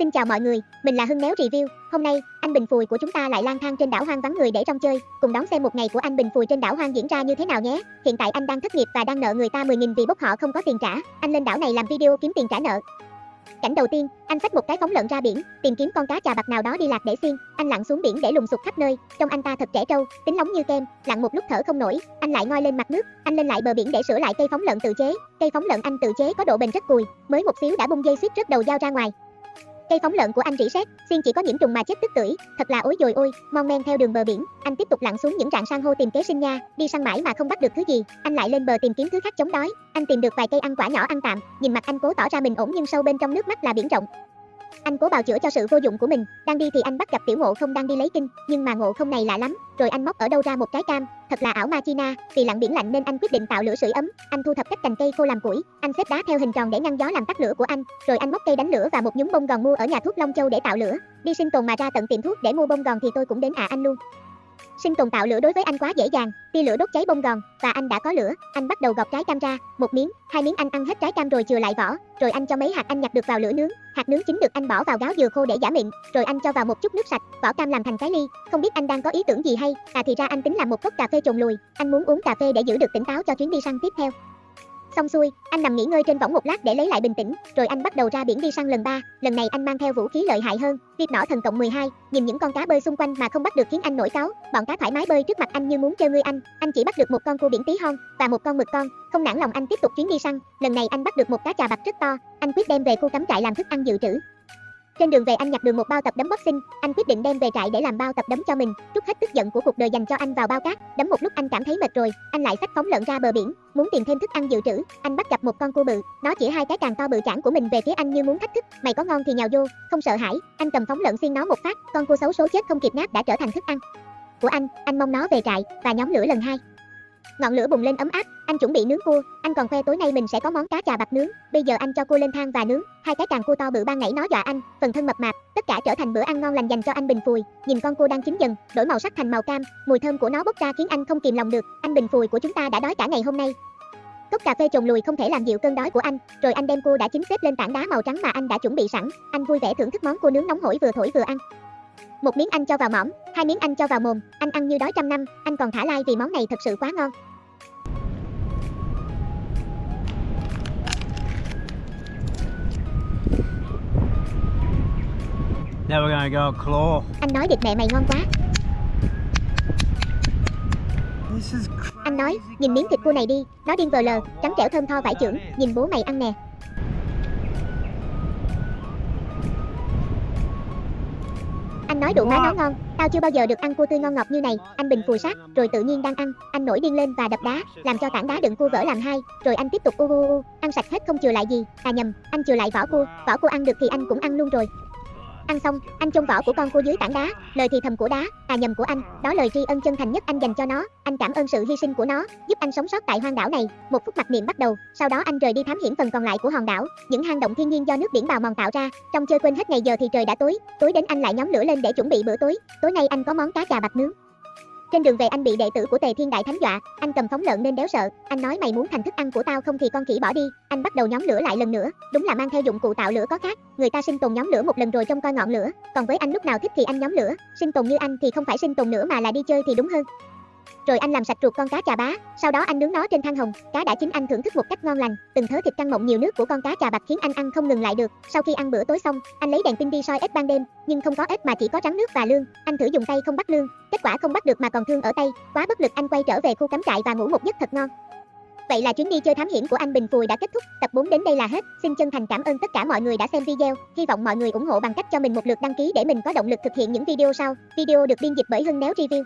Xin chào mọi người, mình là Hưng Néo Review. Hôm nay, anh Bình Phùi của chúng ta lại lang thang trên đảo hoang vắng người để trong chơi. Cùng đón xem một ngày của anh Bình Phùi trên đảo hoang diễn ra như thế nào nhé. Hiện tại anh đang thất nghiệp và đang nợ người ta 10.000 vì bốc họ không có tiền trả. Anh lên đảo này làm video kiếm tiền trả nợ. Cảnh đầu tiên, anh xách một cái phóng lợn ra biển, tìm kiếm con cá trà bạc nào đó đi lạc để xiên. Anh lặn xuống biển để lùng sục khắp nơi, trong anh ta thật trẻ trâu, tính nóng như kem, lặn một lúc thở không nổi, anh lại ngoi lên mặt nước, anh lên lại bờ biển để sửa lại cây phóng lợn tự chế. Cây phóng lợn anh tự chế có độ bền rất cùi, mới một xíu đã bung dây xích rớt đầu dao ra ngoài. Cây phóng lợn của anh rỉ sét, xiên chỉ có nhiễm trùng mà chết tức tưởi, thật là ối dồi ôi, mon men theo đường bờ biển, anh tiếp tục lặn xuống những rạn san hô tìm kế sinh nha, đi săn mãi mà không bắt được thứ gì, anh lại lên bờ tìm kiếm thứ khác chống đói, anh tìm được vài cây ăn quả nhỏ ăn tạm, nhìn mặt anh cố tỏ ra mình ổn nhưng sâu bên trong nước mắt là biển rộng. Anh cố bào chữa cho sự vô dụng của mình, đang đi thì anh bắt gặp tiểu ngộ không đang đi lấy kinh, nhưng mà ngộ không này lạ lắm, rồi anh móc ở đâu ra một cái cam, thật là ảo ma china, vì lặn biển lạnh nên anh quyết định tạo lửa sưởi ấm, anh thu thập các cành cây khô làm củi, anh xếp đá theo hình tròn để ngăn gió làm tắt lửa của anh, rồi anh móc cây đánh lửa và một nhúm bông gòn mua ở nhà thuốc Long Châu để tạo lửa, đi sinh tồn mà ra tận tiệm thuốc để mua bông gòn thì tôi cũng đến à anh luôn. Sinh tồn tạo lửa đối với anh quá dễ dàng, tia lửa đốt cháy bông gòn và anh đã có lửa, anh bắt đầu gọt trái cam ra, một miếng, hai miếng anh ăn hết trái cam rồi chừa lại vỏ, rồi anh cho mấy hạt anh nhặt được vào lửa nướng, hạt nướng chín được anh bỏ vào gáo dừa khô để giả miệng. rồi anh cho vào một chút nước sạch, vỏ cam làm thành cái ly, không biết anh đang có ý tưởng gì hay, à thì ra anh tính làm một cốc cà phê trồn lùi, anh muốn uống cà phê để giữ được tỉnh táo cho chuyến đi săn tiếp theo. Xong xuôi, anh nằm nghỉ ngơi trên võng một lát để lấy lại bình tĩnh, rồi anh bắt đầu ra biển đi săn lần ba. Lần này anh mang theo vũ khí lợi hại hơn, tiệp nỏ thần cộng 12, nhìn những con cá bơi xung quanh mà không bắt được khiến anh nổi cáu. Bọn cá thoải mái bơi trước mặt anh như muốn trêu ngươi anh. Anh chỉ bắt được một con cua biển tí hon và một con mực con, không nản lòng anh tiếp tục chuyến đi săn. Lần này anh bắt được một cá trà bạc rất to, anh quyết đem về khu cắm trại làm thức ăn dự trữ. Trên đường về anh nhặt được một bao tập đấm boxing, anh quyết định đem về trại để làm bao tập đấm cho mình, trút hết tức giận của cuộc đời dành cho anh vào bao cát, đấm một lúc anh cảm thấy mệt rồi, anh lại xách phóng lợn ra bờ biển, muốn tìm thêm thức ăn dự trữ, anh bắt gặp một con cua bự, nó chỉ hai cái càng to bự chản của mình về phía anh như muốn thách thức, mày có ngon thì nhào vô, không sợ hãi, anh cầm phóng lợn xiên nó một phát, con cua xấu số chết không kịp nát đã trở thành thức ăn của anh, anh mong nó về trại và nhóm lửa lần hai. Ngọn lửa bùng lên ấm áp, anh chuẩn bị nướng cua, anh còn khoe tối nay mình sẽ có món cá chà bạc nướng. Bây giờ anh cho cua lên thang và nướng, hai cái càng cua to bự ban nãy nó dọa anh, phần thân mập mạp, tất cả trở thành bữa ăn ngon lành dành cho anh Bình Phùi. Nhìn con cua đang chín dần, đổi màu sắc thành màu cam, mùi thơm của nó bốc ra khiến anh không kìm lòng được. Anh Bình Phùi của chúng ta đã đói cả ngày hôm nay. Cốc cà phê trồn lùi không thể làm dịu cơn đói của anh, rồi anh đem cua đã chín xếp lên tảng đá màu trắng mà anh đã chuẩn bị sẵn. Anh vui vẻ thưởng thức món cua nướng nóng hổi vừa thổi vừa ăn. Một miếng anh cho vào mỏm, hai miếng anh cho vào mồm, anh ăn như đói trăm năm, anh còn thả lai vì món này thật sự quá ngon. Now we're gonna go claw. Anh nói địt mẹ mày ngon quá. Anh nói, nhìn miếng thịt cua này đi, nó điên vờ lờ, trắng trẻo thơm tho vải trưởng, nhìn bố mày ăn nè. Anh nói đủ má nó ngon, tao chưa bao giờ được ăn cua tươi ngon ngọt như này, anh bình phùi sát, rồi tự nhiên đang ăn, anh nổi điên lên và đập đá, làm cho tảng đá đựng cua vỡ làm hai, rồi anh tiếp tục u u u, ăn sạch hết không chừa lại gì, à nhầm, anh chừa lại vỏ cua, vỏ cua ăn được thì anh cũng ăn luôn rồi. Ăn xong, anh chôn vỏ của con cua dưới tảng đá, lời thì thầm của đá, à nhầm của anh, đó lời tri ân chân thành nhất anh dành cho nó, anh cảm ơn sự hy sinh của nó, giúp anh sống sót tại hoang đảo này. Một phút mặc niệm bắt đầu, sau đó anh rời đi thám hiểm phần còn lại của hòn đảo, những hang động thiên nhiên do nước biển bào mòn tạo ra. Trong chơi quên hết ngày giờ thì trời đã tối, tối đến anh lại nhóm lửa lên để chuẩn bị bữa tối. Tối nay anh có món cá chà bạc nướng. Trên đường về anh bị đệ tử của Tề Thiên Đại Thánh dọa, anh cầm phóng lợn nên đéo sợ, anh nói mày muốn thành thức ăn của tao không thì con khỉ bỏ đi, anh bắt đầu nhóm lửa lại lần nữa, đúng là mang theo dụng cụ tạo lửa có khác, người ta sinh tồn nhóm lửa một lần rồi trông coi ngọn lửa, còn với anh lúc nào thích thì anh nhóm lửa, sinh tồn như anh thì không phải sinh tồn nữa mà là đi chơi thì đúng hơn. Rồi anh làm sạch ruột con cá chà bá, sau đó anh nướng nó trên than hồng, cá đã chín anh thưởng thức một cách ngon lành, từng thớ thịt căng mọng nhiều nước của con cá chà bạch khiến anh ăn không ngừng lại được. Sau khi ăn bữa tối xong, anh lấy đèn pin đi soi ếch ban đêm, nhưng không có ếch mà chỉ có trắng nước và lương. Anh thử dùng tay không bắt lương, kết quả không bắt được mà còn thương ở tay, quá bất lực anh quay trở về khu cắm trại và ngủ một giấc thật ngon. Vậy là chuyến đi chơi thám hiểm của anh Bình Phùi đã kết thúc, tập 4 đến đây là hết. Xin chân thành cảm ơn tất cả mọi người đã xem video, hy vọng mọi người ủng hộ bằng cách cho mình một lượt đăng ký để mình có động lực thực hiện những video sau. Video được biên dịch bởi Hưng Néo Review.